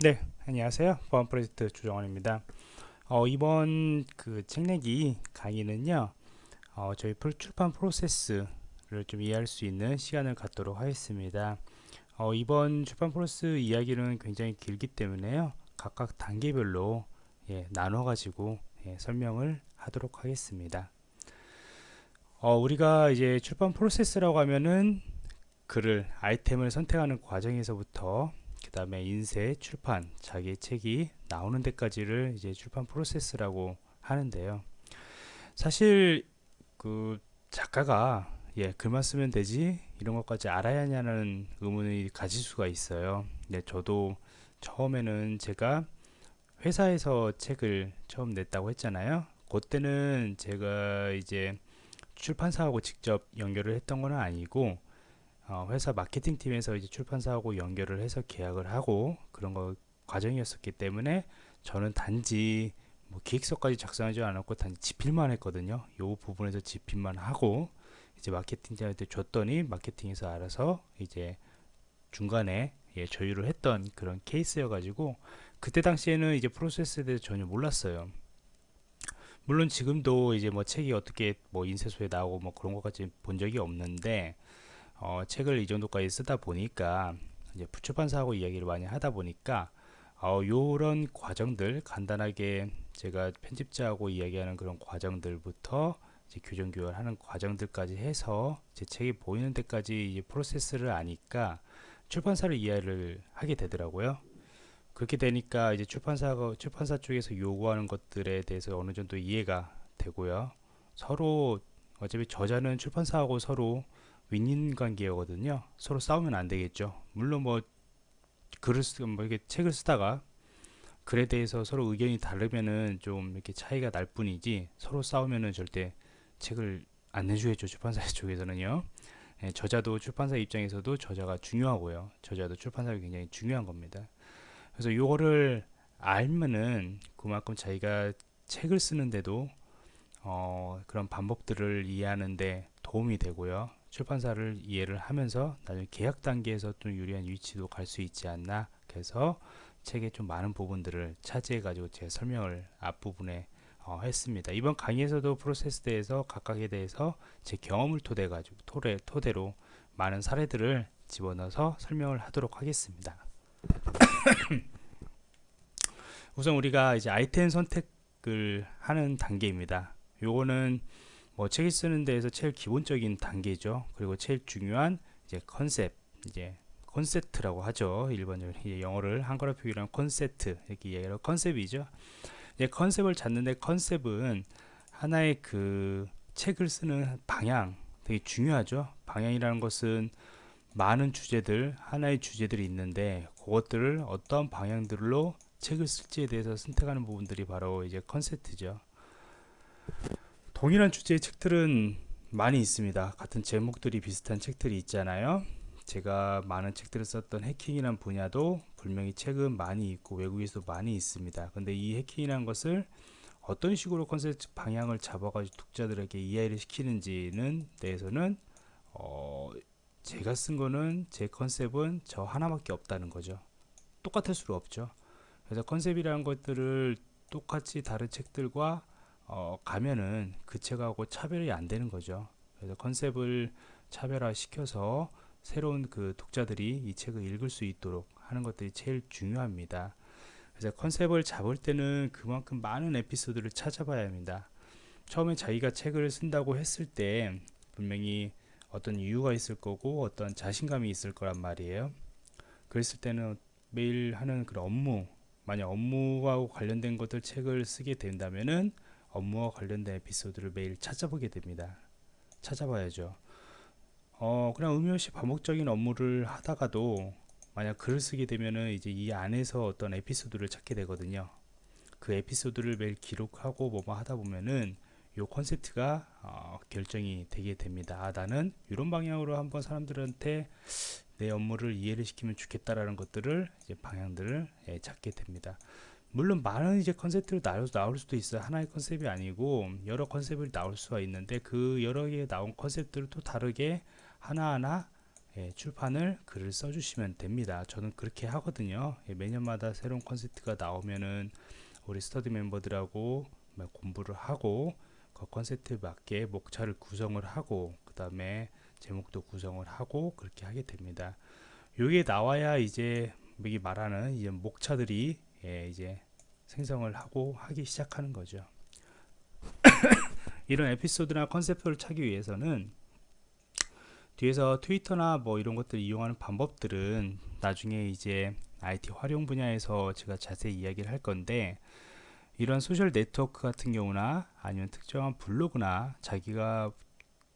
네, 안녕하세요. 보안 프로젝트 조정원입니다. 어, 이번 그 책내기 강의는요, 어, 저희 출판 프로세스를 좀 이해할 수 있는 시간을 갖도록 하겠습니다. 어, 이번 출판 프로세스 이야기는 굉장히 길기 때문에요, 각각 단계별로 예, 나눠가지고 예, 설명을 하도록 하겠습니다. 어, 우리가 이제 출판 프로세스라고 하면은 글을 아이템을 선택하는 과정에서부터 그 다음에 인쇄, 출판, 자기의 책이 나오는 데까지를 이제 출판 프로세스라고 하는데요. 사실 그 작가가 예 글만 쓰면 되지 이런 것까지 알아야 하냐는 의문이 가질 수가 있어요. 네, 저도 처음에는 제가 회사에서 책을 처음 냈다고 했잖아요. 그때는 제가 이제 출판사하고 직접 연결을 했던 건 아니고 어, 회사 마케팅 팀에서 이제 출판사하고 연결을 해서 계약을 하고 그런 거 과정이었었기 때문에 저는 단지 뭐 기획서까지 작성하지 않았고 단지 집필만 했거든요. 요 부분에서 집필만 하고 이제 마케팅팀한테 줬더니 마케팅에서 알아서 이제 중간에 예, 조율을 했던 그런 케이스여 가지고 그때 당시에는 이제 프로세스에 대해서 전혀 몰랐어요. 물론 지금도 이제 뭐 책이 어떻게 뭐 인쇄소에 나오고 뭐 그런 것까지 본 적이 없는데 어, 책을 이 정도까지 쓰다 보니까 이제 출판사하고 이야기를 많이 하다 보니까 어, 요런 과정들 간단하게 제가 편집자하고 이야기하는 그런 과정들부터 이제 교정 교환하는 과정들까지 해서 제 책이 보이는 데까지 이제 프로세스를 아니까 출판사를 이해를 하게 되더라고요. 그렇게 되니까 이제 출판사가 출판사 쪽에서 요구하는 것들에 대해서 어느 정도 이해가 되고요. 서로 어차피 저자는 출판사하고 서로 윈윈 관계거든요. 서로 싸우면 안 되겠죠. 물론 뭐 글을 쓰, 뭐 이렇게 책을 쓰다가 글에 대해서 서로 의견이 다르면은 좀 이렇게 차이가 날 뿐이지 서로 싸우면은 절대 책을 안 내주겠죠. 출판사 쪽에서는요. 예, 저자도 출판사 입장에서도 저자가 중요하고요. 저자도 출판사가 굉장히 중요한 겁니다. 그래서 이거를 알면은 그만큼 자기가 책을 쓰는데도 어, 그런 방법들을 이해하는데 도움이 되고요. 출판사를 이해를 하면서 나중에 계약 단계에서 좀 유리한 위치도 갈 수 있지 않나 그래서 책의 좀 많은 부분들을 차지해 가지고 제 설명을 앞부분에 어, 했습니다. 이번 강의에서도 프로세스 대해서 각각에 대해서 제 경험을 토대 가지고 토대, 토대로 많은 사례들을 집어넣어서 설명을 하도록 하겠습니다. 우선 우리가 이제 아이템 선택을 하는 단계입니다. 요거는 뭐 책을 쓰는 데에서 제일 기본적인 단계죠. 그리고 제일 중요한 이제 컨셉, 이제 콘셉트라고 하죠. 일본적으로 영어를 한글로 표기하면 콘셉트 이렇게 얘기를 컨셉이죠. 이제 컨셉을 찾는데 컨셉은 하나의 그 책을 쓰는 방향 되게 중요하죠. 방향이라는 것은 많은 주제들, 하나의 주제들이 있는데 그것들을 어떤 방향들로 책을 쓸지에 대해서 선택하는 부분들이 바로 이제 컨셉트죠. 동일한 주제의 책들은 많이 있습니다. 같은 제목들이 비슷한 책들이 있잖아요. 제가 많은 책들을 썼던 해킹이란 분야도 분명히 책은 많이 있고 외국에서도 많이 있습니다. 근데 이 해킹이란 것을 어떤 식으로 컨셉트 방향을 잡아가지고 독자들에게 이해를 시키는지는 대해서는 어 제가 쓴 거는 제 컨셉은 저 하나밖에 없다는 거죠. 똑같을 수가 없죠. 그래서 컨셉이라는 것들을 똑같이 다른 책들과 어, 가면은 그 책하고 차별이 안 되는 거죠. 그래서 컨셉을 차별화 시켜서 새로운 그 독자들이 이 책을 읽을 수 있도록 하는 것들이 제일 중요합니다. 그래서 컨셉을 잡을 때는 그만큼 많은 에피소드를 찾아봐야 합니다. 처음에 자기가 책을 쓴다고 했을 때 분명히 어떤 이유가 있을 거고 어떤 자신감이 있을 거란 말이에요. 그랬을 때는 매일 하는 그런 업무, 만약 업무와 관련된 것들 책을 쓰게 된다면은 업무와 관련된 에피소드를 매일 찾아보게 됩니다. 찾아봐야죠. 어, 그냥 의미 없이 반복적인 업무를 하다가도 만약 글을 쓰게 되면은 이제 이 안에서 어떤 에피소드를 찾게 되거든요. 그 에피소드를 매일 기록하고 뭐뭐 하다 보면은 요 컨셉트가 어, 결정이 되게 됩니다. 아, 나는 이런 방향으로 한번 사람들한테 내 업무를 이해를 시키면 좋겠다라는 것들을 이제 방향들을 예, 찾게 됩니다. 물론 많은 이제 컨셉트로 나올, 나올 수도 있어요. 하나의 컨셉이 아니고 여러 컨셉을 나올 수가 있는데 그 여러 개 나온 컨셉들을 또 다르게 하나하나 예, 출판을 글을 써주시면 됩니다. 저는 그렇게 하거든요. 예, 매년마다 새로운 컨셉트가 나오면은 우리 스터디 멤버들하고 공부를 하고 그 컨셉트에 맞게 목차를 구성을 하고 그 다음에 제목도 구성을 하고 그렇게 하게 됩니다. 요게 나와야 이제 여기 말하는 이제 목차들이 예, 이제 생성을 하고 하기 시작하는 거죠. 이런 에피소드나 컨셉트를 찾기 위해서는 뒤에서 트위터나 뭐 이런 것들 이용하는 방법들은 나중에 이제 IT 활용 분야에서 제가 자세히 이야기를 할 건데 이런 소셜 네트워크 같은 경우나 아니면 특정한 블로그나 자기가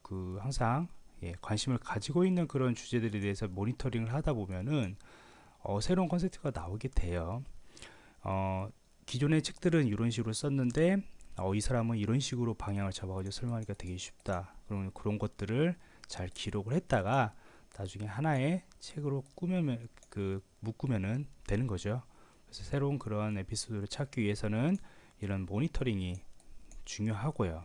그 항상 예, 관심을 가지고 있는 그런 주제들에 대해서 모니터링을 하다 보면은 어, 새로운 컨셉트가 나오게 돼요. 어, 기존의 책들은 이런 식으로 썼는데 어, 이 사람은 이런 식으로 방향을 잡아가지고 설명하기가 되게 쉽다. 그러면 그런 것들을 잘 기록을 했다가 나중에 하나의 책으로 꾸며면 그 묶으면은 되는 거죠. 그래서 새로운 그런 에피소드를 찾기 위해서는 이런 모니터링이 중요하고요.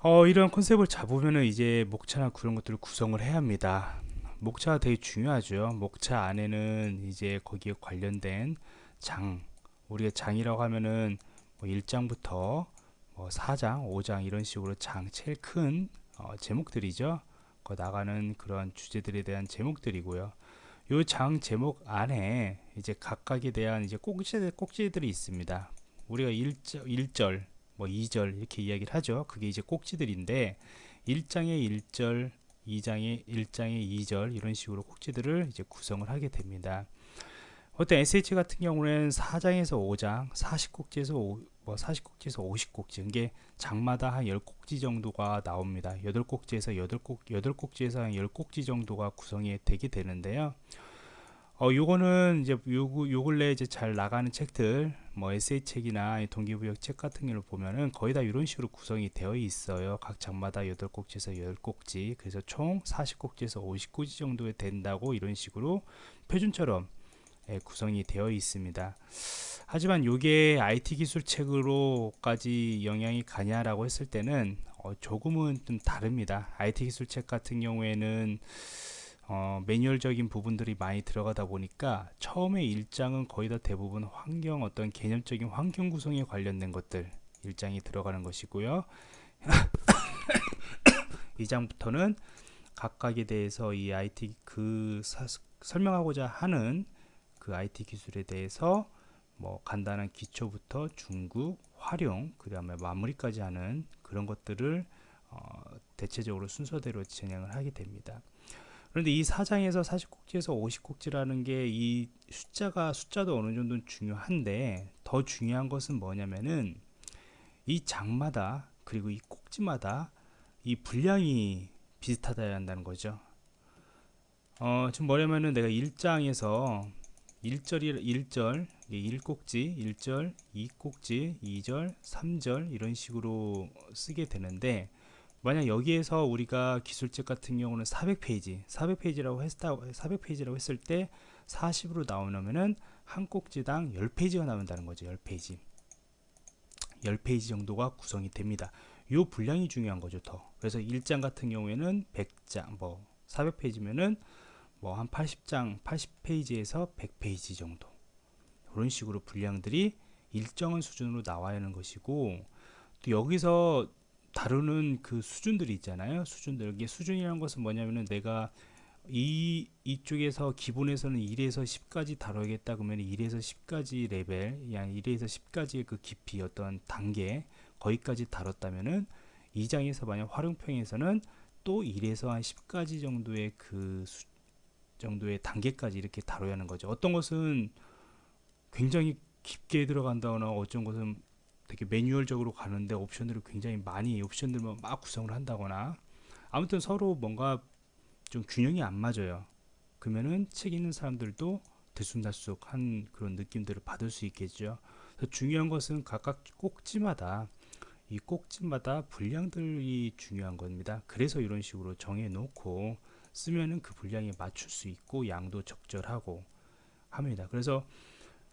어, 이런 컨셉을 잡으면은 이제 목차나 그런 것들을 구성을 해야 합니다. 목차가 되게 중요하죠. 목차 안에는 이제 거기에 관련된 장, 우리가 장이라고 하면은 뭐 1장부터 뭐 4장, 5장 이런 식으로 장 제일 큰 어, 제목들이죠. 그 나가는 그런 주제들에 대한 제목들이고요. 요 장 제목 안에 이제 각각에 대한 이제 꼭지 꼭지들이 있습니다. 우리가 1절, 1절 뭐 2절 이렇게 이야기를 하죠. 그게 이제 꼭지들인데 1장의 1절, 2장의 1장의 2절 이런 식으로 꼭지들을 이제 구성을 하게 됩니다. 어떤 SH 같은 경우는 4장에서 5장, 40꼭지에서 5, 뭐 40꼭지에서 50꼭지 이게 장마다 한 10꼭지 정도가 나옵니다. 8꼭지에서 8꼭지, 8꼭지에서 한 10꼭지 정도가 구성이 되게 되는데요. 어, 요거는 이제 요, 요 근래 이제 잘 나가는 책들, 뭐 에세이 책이나 동기부여 책 같은 경우를 보면은 거의 다 이런 식으로 구성이 되어 있어요. 각 장마다 8꼭지에서 10꼭지, 그래서 총 40꼭지에서 50꼭지 정도에 된다고 이런 식으로 표준처럼 예, 구성이 되어 있습니다. 하지만 이게 IT 기술 책으로까지 영향이 가냐라고 했을 때는 어, 조금은 좀 다릅니다. IT 기술 책 같은 경우에는 어, 매뉴얼적인 부분들이 많이 들어가다 보니까 처음에 일장은 거의 다 대부분 환경 어떤 개념적인 환경 구성에 관련된 것들 일장이 들어가는 것이고요. 2장부터는 각각에 대해서 이 IT 그 사, 설명하고자 하는 그 IT 기술에 대해서 뭐 간단한 기초부터 중급, 활용, 그 다음에 마무리까지 하는 그런 것들을 어, 대체적으로 순서대로 진행을 하게 됩니다. 그런데 이 4장에서 40꼭지에서 50꼭지라는 게 이 숫자가 숫자도 어느 정도 중요한데 더 중요한 것은 뭐냐면은 이 장마다 그리고 이 꼭지마다 이 분량이 비슷하다야 한다는 거죠. 어, 지금 뭐냐면은 내가 1장에서 1절이 1절 1꼭지 1절 2꼭지 2절 3절 이런 식으로 쓰게 되는데 만약 여기에서 우리가 기술책 같은 경우는 400페이지 400페이지라고 했다 400페이지라고 했을 때 40으로 나오면은 한 꼭지당 10페이지가 나온다는 거죠 10페이지. 10페이지 정도가 구성이 됩니다. 요 분량이 중요한 거죠 더. 그래서 1장 같은 경우에는 100장 뭐 400페이지면은 뭐 한 80장 80페이지에서 100페이지 정도 이런 식으로 분량들이 일정한 수준으로 나와야 하는 것이고 또 여기서 다루는 그 수준들이 있잖아요. 수준들. 이게 수준이라는 것은 뭐냐면은 내가 이 이쪽에서 기본에서는 1에서 10까지 다뤄야겠다 그러면 1에서 10까지 레벨, 양 1에서 10까지의 그 깊이 어떤 단계 거기까지 다뤘다면은 이 장에서 만약 활용평에서는 또 1에서 한 10까지 정도의 그 수, 정도의 단계까지 이렇게 다뤄야 하는 거죠. 어떤 것은 굉장히 깊게 들어간다거나 어떤 것은 되게 매뉴얼적으로 가는데 옵션들을 굉장히 많이 옵션들만 막 구성을 한다거나 아무튼 서로 뭔가 좀 균형이 안 맞아요. 그러면은 책 읽는 사람들도 들쑥날쑥한 그런 느낌들을 받을 수 있겠죠. 중요한 것은 각각 꼭지마다 이 꼭지마다 분량들이 중요한 겁니다. 그래서 이런 식으로 정해 놓고 쓰면은 그 분량에 맞출 수 있고 양도 적절하고 합니다. 그래서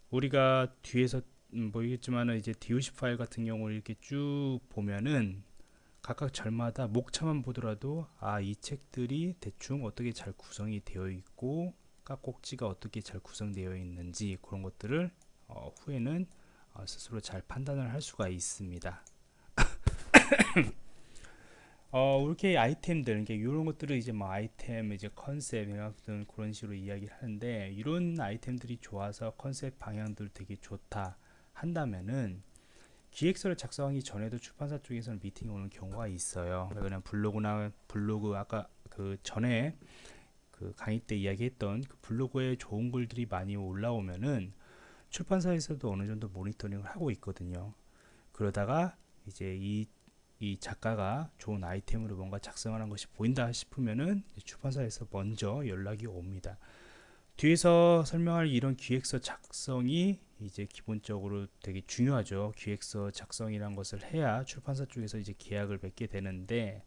우리가 뒤에서 음, 보이겠지만 이제 DOC 파일 같은 경우를 이렇게 쭉 보면은 각각 절마다 목차만 보더라도 아 이 책들이 대충 어떻게 잘 구성이 되어 있고 깍꼭지가 어떻게 잘 구성되어 있는지 그런 것들을 어, 후에는 어, 스스로 잘 판단을 할 수가 있습니다. 어, 이렇게 아이템들, 이렇게 이런 것들을 이제 뭐 아이템, 이제 컨셉, 같은 그런 식으로 이야기를 하는데, 이런 아이템들이 좋아서 컨셉 방향들 되게 좋다 한다면은, 기획서를 작성하기 전에도 출판사 쪽에서는 미팅이 오는 경우가 있어요. 그냥 블로그나 블로그, 아까 그 전에 그 강의 때 이야기했던 그 블로그에 좋은 글들이 많이 올라오면은, 출판사에서도 어느 정도 모니터링을 하고 있거든요. 그러다가 이제 이, 이 작가가 좋은 아이템으로 뭔가 작성하는 것이 보인다 싶으면은 출판사에서 먼저 연락이 옵니다. 뒤에서 설명할 이런 기획서 작성이 이제 기본적으로 되게 중요하죠. 기획서 작성이란 것을 해야 출판사 쪽에서 이제 계약을 맺게 되는데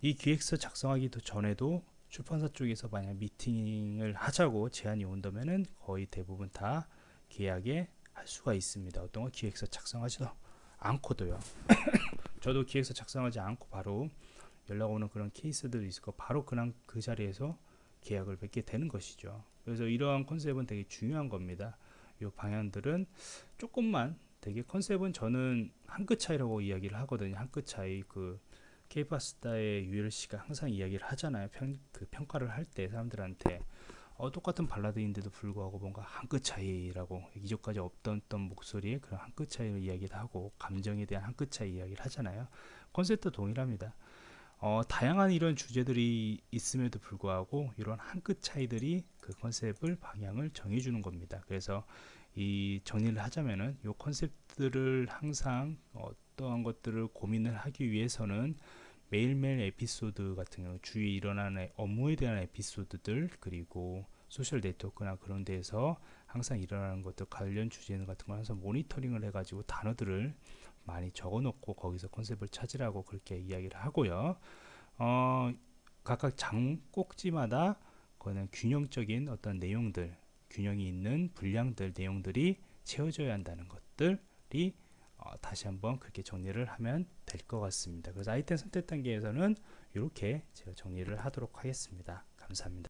이 기획서 작성하기도 전에도 출판사 쪽에서 만약 미팅을 하자고 제안이 온다면은 거의 대부분 다 계약에 할 수가 있습니다. 어떤 거 기획서 작성하지도 않고도요. 저도 기획서 작성하지 않고 바로 연락 오는 그런 케이스들도 있고 바로 그냥 그 자리에서 계약을 맺게 되는 것이죠. 그래서 이러한 컨셉은 되게 중요한 겁니다. 이 방향들은 조금만 되게 컨셉은 저는 한 끗 차이라고 이야기를 하거든요. 한 끗 차이 그 케이파스타의 유열 씨가 항상 이야기를 하잖아요. 평, 그 평가를 할 때 사람들한테 어, 똑같은 발라드인데도 불구하고 뭔가 한 끗 차이라고 이전까지 없던 목소리에 그런 한 끗 차이를 이야기를 하고 감정에 대한 한 끗 차이 이야기를 하잖아요. 컨셉도 동일합니다. 어, 다양한 이런 주제들이 있음에도 불구하고 이런 한 끗 차이들이 그 컨셉을 방향을 정해주는 겁니다. 그래서 이 정리를 하자면은 이 컨셉들을 항상 어떠한 것들을 고민을 하기 위해서는 매일매일 에피소드 같은 경우 주위에 일어나는 업무에 대한 에피소드들 그리고 소셜 네트워크나 그런 데에서 항상 일어나는 것들 관련 주제 같은 걸 항상 모니터링을 해가지고 단어들을 많이 적어놓고 거기서 컨셉을 찾으라고 그렇게 이야기를 하고요. 어, 각각 장 꼭지마다 그거는 균형적인 어떤 내용들, 균형이 있는 분량들, 내용들이 채워져야 한다는 것들이 어, 다시 한번 그렇게 정리를 하면 될 것 같습니다. 그래서 아이템 선택 단계에서는 이렇게 제가 정리를 하도록 하겠습니다. 감사합니다.